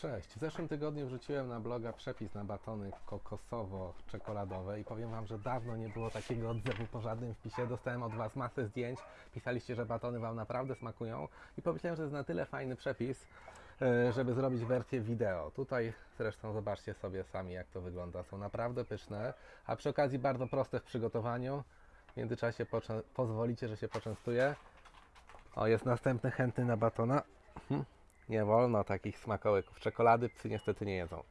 Cześć. W zeszłym tygodniu wrzuciłem na bloga przepis na batony kokosowo-czekoladowe i powiem Wam, że dawno nie było takiego odzewu po żadnym wpisie. Dostałem od Was masę zdjęć, pisaliście, że batony Wam naprawdę smakują i pomyślałem, że jest na tyle fajny przepis, e, żeby zrobić wersję wideo. Tutaj zresztą zobaczcie sobie sami, jak to wygląda. Są naprawdę pyszne, a przy okazji bardzo proste w przygotowaniu. W międzyczasie pozwolicie, że się poczęstuję. O, jest następny chętny na batona. Mhm. Nie wolno takich smakołyków. Czekolady psy niestety nie jedzą.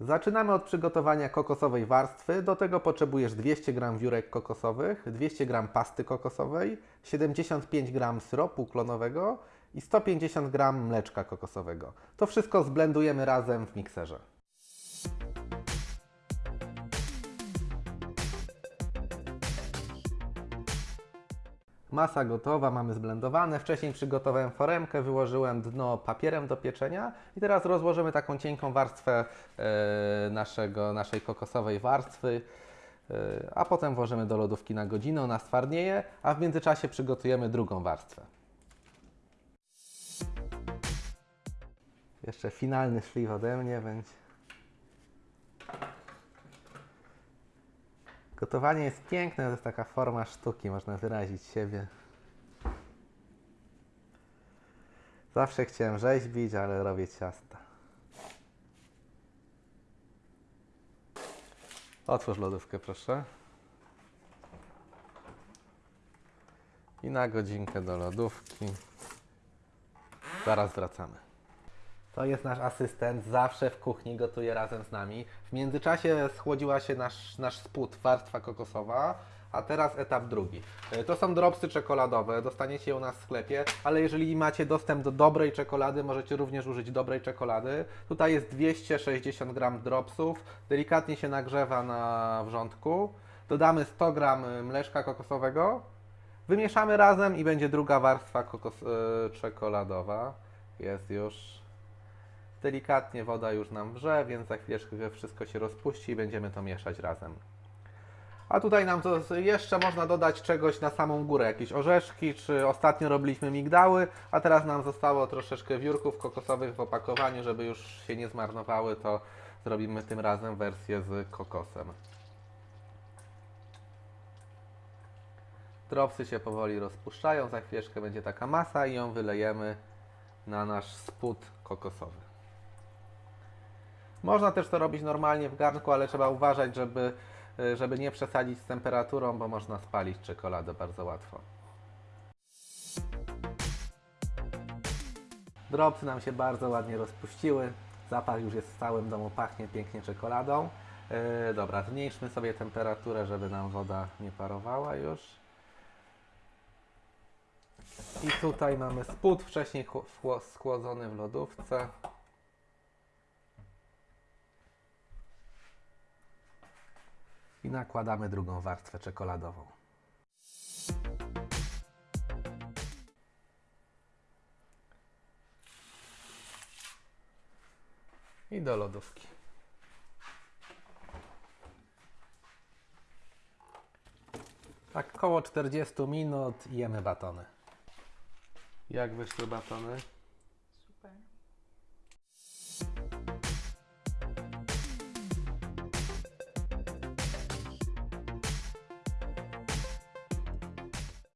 Zaczynamy od przygotowania kokosowej warstwy. Do tego potrzebujesz 200 g wiórek kokosowych, 200 g pasty kokosowej, 75 g syropu klonowego i 150 g mleczka kokosowego. To wszystko zblendujemy razem w mikserze. Masa gotowa, mamy zblendowane. Wcześniej przygotowałem foremkę, wyłożyłem dno papierem do pieczenia i teraz rozłożymy taką cienką warstwę e, naszego, naszej kokosowej warstwy, e, a potem włożymy do lodówki na godzinę, ona stwardnieje, a w międzyczasie przygotujemy drugą warstwę. Jeszcze finalny szlif ode mnie będzie. Gotowanie jest piękne, to jest taka forma sztuki, można wyrazić siebie. Zawsze chciałem rzeźbić, ale robię ciasta. Otwórz lodówkę, proszę. I na godzinkę do lodówki. Zaraz wracamy. To jest nasz asystent, zawsze w kuchni gotuje razem z nami. W międzyczasie schłodziła się nasz, nasz spód, warstwa kokosowa, a teraz etap drugi. E, To są dropsy czekoladowe, dostaniecie je u nas w sklepie, ale jeżeli macie dostęp do dobrej czekolady, możecie również użyć dobrej czekolady. Tutaj jest 260 g dropsów, delikatnie się nagrzewa na wrzątku. Dodamy 100 g mleczka kokosowego, wymieszamy razem i będzie druga warstwa kokos, e, czekoladowa. Jest już. Delikatnie woda już nam wrze, więc za chwileczkę wszystko się rozpuści i będziemy to mieszać razem. A tutaj nam to jeszcze można dodać czegoś na samą górę, jakieś orzeszki, czy ostatnio robiliśmy migdały, a teraz nam zostało troszeczkę wiórków kokosowych w opakowaniu, żeby już się nie zmarnowały, to zrobimy tym razem wersję z kokosem. Dropsy się powoli rozpuszczają, za chwileczkę będzie taka masa i ją wylejemy na nasz spód kokosowy. Można też to robić normalnie w garnku, ale trzeba uważać, żeby, y, żeby nie przesadzić z temperaturą, bo można spalić czekoladę bardzo łatwo. Dropsy nam się bardzo ładnie rozpuściły. Zapach już jest w całym domu, pachnie pięknie czekoladą. Yy, dobra, zmniejszmy sobie temperaturę, żeby nam woda nie parowała już. I tutaj mamy spód wcześniej chło- chło- schłodzony w lodówce. I nakładamy drugą warstwę czekoladową. I do lodówki. Tak, około 40 minut jemy batony. Jak wyszły batony?